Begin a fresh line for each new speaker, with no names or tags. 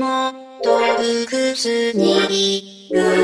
も洞窟にいる